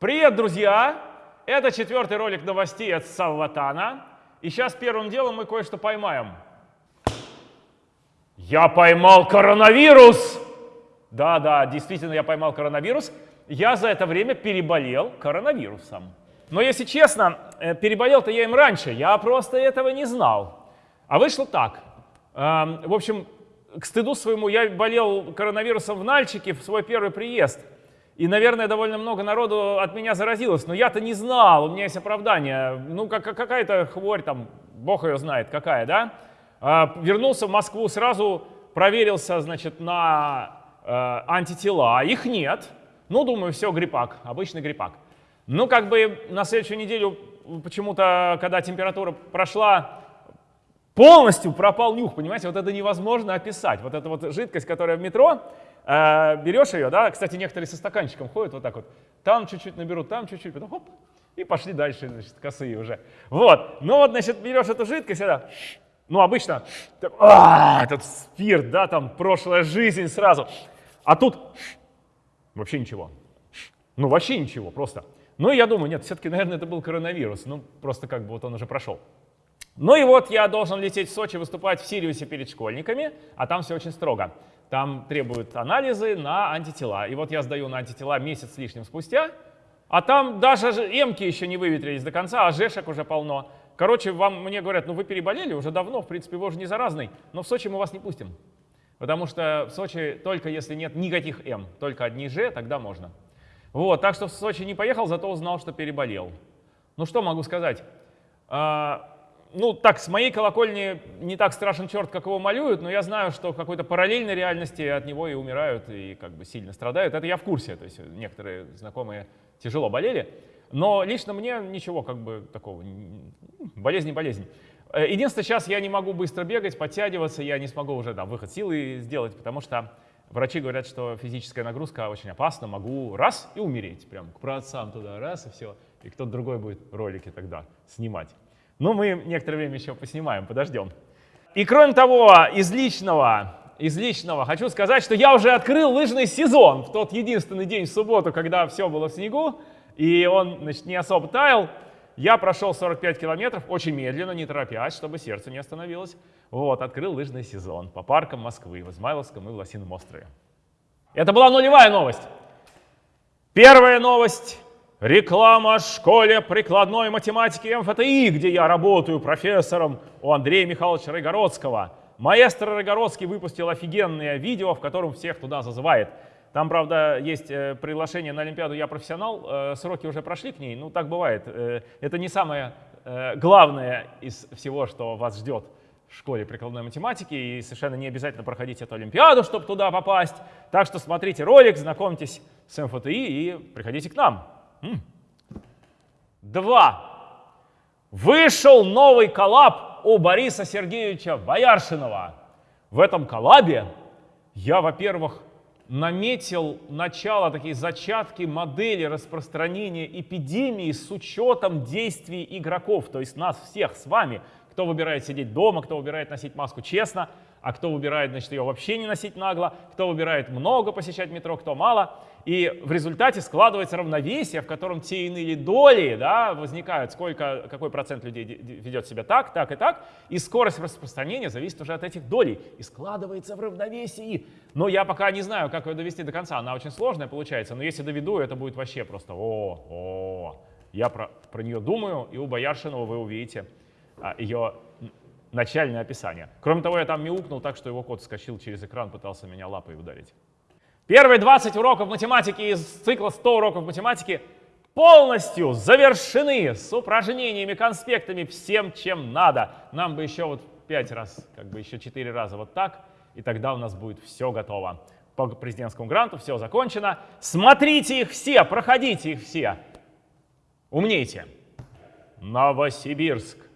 Привет, друзья! Это четвертый ролик новостей от Салватана. И сейчас первым делом мы кое-что поймаем. Я поймал коронавирус! Да-да, действительно, я поймал коронавирус. Я за это время переболел коронавирусом. Но если честно, э, переболел-то я им раньше, я просто этого не знал. А вышло так. Эм, в общем, к стыду своему, я болел коронавирусом в Нальчике в свой первый приезд. И, наверное, довольно много народу от меня заразилось, но я-то не знал, у меня есть оправдание. Ну, как, какая-то хворь там, бог ее знает, какая, да? А, вернулся в Москву, сразу проверился, значит, на э, антитела. Их нет. Ну, думаю, все, гриппак, обычный гриппак. Ну, как бы на следующую неделю почему-то, когда температура прошла, полностью пропал нюх, понимаете, вот это невозможно описать. Вот эта вот жидкость, которая в метро, э, берешь ее, да, кстати, некоторые со стаканчиком ходят вот так вот, там чуть-чуть наберут, там чуть-чуть, потом хоп, и пошли дальше, значит, косые уже. Вот, ну вот, значит, берешь эту жидкость, это, ну, обычно, так, а, этот спирт, да, там, прошлая жизнь сразу, а тут вообще ничего. Ну, вообще ничего, просто. Ну, я думаю, нет, все-таки, наверное, это был коронавирус, ну, просто как бы вот он уже прошел. Ну и вот я должен лететь в Сочи, выступать в Сириусе перед школьниками, а там все очень строго. Там требуют анализы на антитела. И вот я сдаю на антитела месяц с лишним спустя, а там даже эмки еще не выветрились до конца, а жешек уже полно. Короче, вам мне говорят, ну вы переболели уже давно, в принципе, вы уже не заразный, но в Сочи мы вас не пустим. Потому что в Сочи только если нет никаких М, только одни Ж, тогда можно. Вот, так что в Сочи не поехал, зато узнал, что переболел. Ну что могу сказать? Ну, так, с моей колокольни не так страшен черт, как его малюют, но я знаю, что в какой-то параллельной реальности от него и умирают, и как бы сильно страдают. Это я в курсе, то есть некоторые знакомые тяжело болели. Но лично мне ничего как бы такого, болезнь не болезнь. Э, единственное, сейчас я не могу быстро бегать, подтягиваться, я не смогу уже там выход силы сделать, потому что врачи говорят, что физическая нагрузка очень опасна, могу раз и умереть, прям к праотцам туда, раз и все, и кто-то другой будет ролики тогда снимать. Но мы некоторое время еще поснимаем, подождем. И кроме того, из личного, из личного хочу сказать, что я уже открыл лыжный сезон в тот единственный день в субботу, когда все было в снегу, и он значит, не особо таял. Я прошел 45 километров, очень медленно, не торопясь, чтобы сердце не остановилось. Вот, открыл лыжный сезон по паркам Москвы, в Измайловском и в Лосином острове. Это была нулевая новость. Первая новость Реклама школе прикладной математики МФТИ, где я работаю профессором у Андрея Михайловича Рыгородского. Маэстро Рыгородский выпустил офигенное видео, в котором всех туда зазывает. Там, правда, есть э, приглашение на Олимпиаду «Я профессионал». Э, сроки уже прошли к ней, ну так бывает. Э, это не самое главное из всего, что вас ждет в школе прикладной математики, и совершенно не обязательно проходить эту Олимпиаду, чтобы туда попасть. Так что смотрите ролик, знакомьтесь с МФТИ и приходите к нам. Два. Вышел новый коллаб у Бориса Сергеевича Бояршинова. В этом коллабе я, во-первых, наметил начало, такие зачатки модели распространения эпидемии с учетом действий игроков, то есть нас всех с вами, кто выбирает сидеть дома, кто выбирает носить маску честно, а кто выбирает, значит, ее вообще не носить нагло, кто выбирает много посещать метро, кто мало. И в результате складывается равновесие, в котором те иные доли да, возникают, сколько, какой процент людей ведет себя так, так и так, и скорость распространения зависит уже от этих долей, и складывается в равновесии. Но я пока не знаю, как ее довести до конца, она очень сложная получается, но если доведу, это будет вообще просто о, о. Я про, про нее думаю, и у Бояршинова вы увидите а, ее начальное описание. Кроме того, я там мяукнул так, что его кот скачил через экран, пытался меня лапой ударить. Первые 20 уроков математики из цикла 100 уроков математики полностью завершены с упражнениями, конспектами, всем, чем надо. Нам бы еще вот 5 раз, как бы еще 4 раза вот так, и тогда у нас будет все готово. По президентскому гранту все закончено. Смотрите их все, проходите их все. Умнейте. Новосибирск.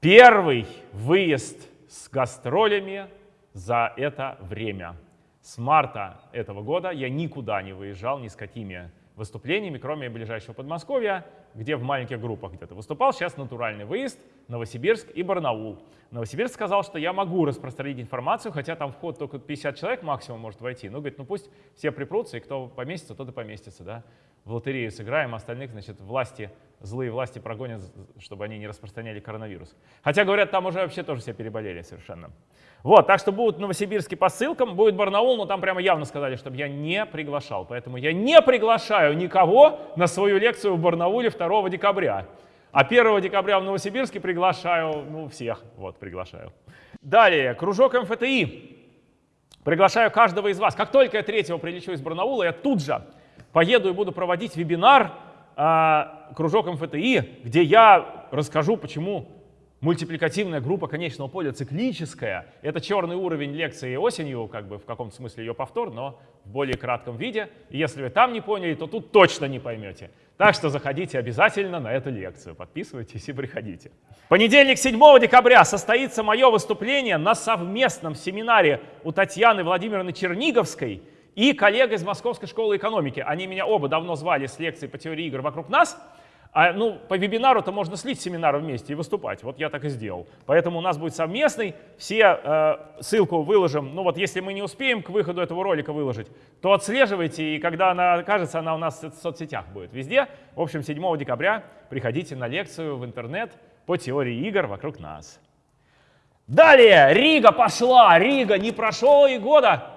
Первый выезд с гастролями за это время. С марта этого года я никуда не выезжал ни с какими выступлениями, кроме ближайшего Подмосковья, где в маленьких группах где-то выступал. Сейчас натуральный выезд, Новосибирск и Барнаул. Новосибирск сказал, что я могу распространить информацию, хотя там вход только 50 человек максимум может войти. Ну, говорит, ну пусть все припрутся, и кто поместится, тот и поместится, да. В лотерею сыграем, а остальных, значит, власти, злые власти прогонят, чтобы они не распространяли коронавирус. Хотя, говорят, там уже вообще тоже все переболели совершенно. Вот, так что будут новосибирские по ссылкам, будет Барнаул, но там прямо явно сказали, чтобы я не приглашал. Поэтому я не приглашаю никого на свою лекцию в Барнауле 2 декабря. А 1 декабря в Новосибирске приглашаю, ну, всех, вот, приглашаю. Далее, кружок МФТИ. Приглашаю каждого из вас. Как только я 3 прилечу из Барнаула, я тут же поеду и буду проводить вебинар а, кружок МФТИ, где я расскажу, почему мультипликативная группа конечного поля циклическая. Это черный уровень лекции осенью, как бы в каком-то смысле ее повтор, но в более кратком виде. Если вы там не поняли, то тут точно не поймете. Так что заходите обязательно на эту лекцию, подписывайтесь и приходите. Понедельник, 7 декабря, состоится мое выступление на совместном семинаре у Татьяны Владимировны Черниговской и коллег из Московской школы экономики. Они меня оба давно звали с лекцией по теории игр вокруг нас. А, ну, по вебинару-то можно слить семинар вместе и выступать. Вот я так и сделал. Поэтому у нас будет совместный. Все э, ссылку выложим. Ну вот если мы не успеем к выходу этого ролика выложить, то отслеживайте. И когда она окажется, она у нас в соцсетях будет везде. В общем, 7 декабря приходите на лекцию в интернет по теории игр вокруг нас. Далее, Рига пошла. Рига, не прошел и года.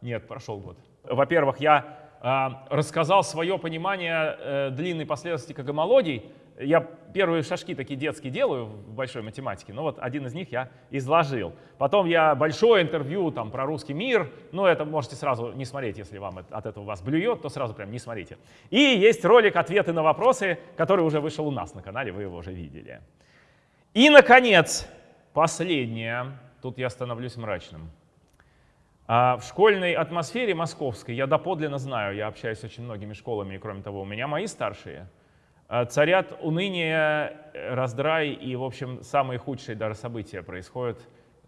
Нет, прошел год. Во-первых, я а, рассказал свое понимание э, длинной последовательности гомологий. Я первые шажки такие детские делаю в большой математике, но вот один из них я изложил. Потом я большое интервью там про русский мир, но это можете сразу не смотреть, если вам от этого вас блюет, то сразу прям не смотрите. И есть ролик «Ответы на вопросы», который уже вышел у нас на канале, вы его уже видели. И, наконец, последнее. Тут я становлюсь мрачным. А в школьной атмосфере московской, я доподлинно знаю, я общаюсь с очень многими школами, и кроме того, у меня мои старшие, а, царят уныние, раздрай и, в общем, самые худшие даже события происходят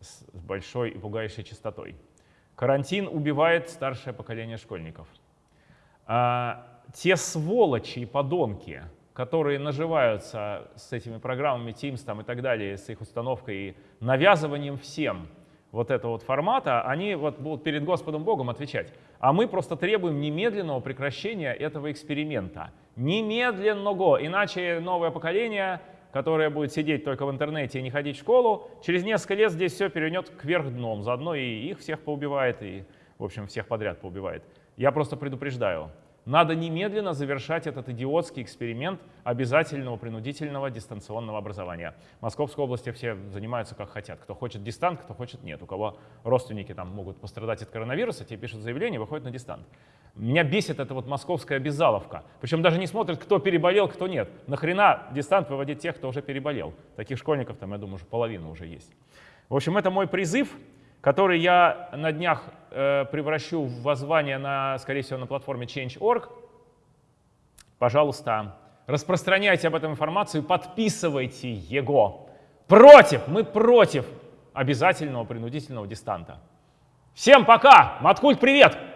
с большой и пугающей частотой. Карантин убивает старшее поколение школьников. А те сволочи и подонки, которые наживаются с этими программами Teams там, и так далее, с их установкой и навязыванием всем – вот этого вот формата, они вот будут перед Господом Богом отвечать. А мы просто требуем немедленного прекращения этого эксперимента. Немедленного, иначе новое поколение, которое будет сидеть только в интернете и не ходить в школу, через несколько лет здесь все перевернет кверх дном. Заодно и их всех поубивает, и, в общем, всех подряд поубивает. Я просто предупреждаю. Надо немедленно завершать этот идиотский эксперимент обязательного принудительного дистанционного образования. В Московской области все занимаются как хотят. Кто хочет дистант, кто хочет нет. У кого родственники там могут пострадать от коронавируса, те пишут заявление, выходят на дистант. Меня бесит эта вот московская обязаловка. Причем даже не смотрят, кто переболел, кто нет. Нахрена дистант выводить тех, кто уже переболел? Таких школьников там, я думаю, уже половина уже есть. В общем, это мой призыв который я на днях э, превращу в воззвание, на, скорее всего, на платформе Change.org. Пожалуйста, распространяйте об этом информацию, подписывайте его. Против, мы против обязательного принудительного дистанта. Всем пока! Маткульт, привет!